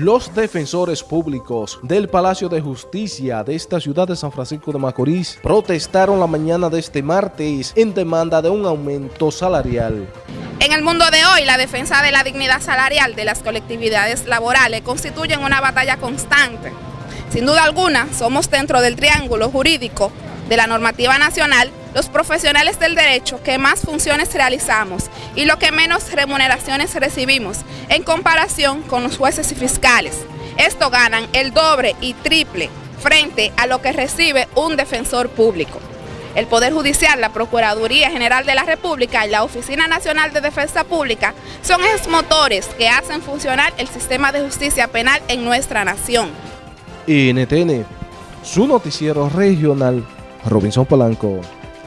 Los defensores públicos del Palacio de Justicia de esta ciudad de San Francisco de Macorís protestaron la mañana de este martes en demanda de un aumento salarial. En el mundo de hoy, la defensa de la dignidad salarial de las colectividades laborales constituyen una batalla constante. Sin duda alguna, somos dentro del triángulo jurídico de la normativa nacional los profesionales del derecho que más funciones realizamos y lo que menos remuneraciones recibimos en comparación con los jueces y fiscales. Esto ganan el doble y triple frente a lo que recibe un defensor público. El Poder Judicial, la Procuraduría General de la República y la Oficina Nacional de Defensa Pública son esos motores que hacen funcionar el sistema de justicia penal en nuestra nación. NTN, su noticiero regional, Robinson Polanco.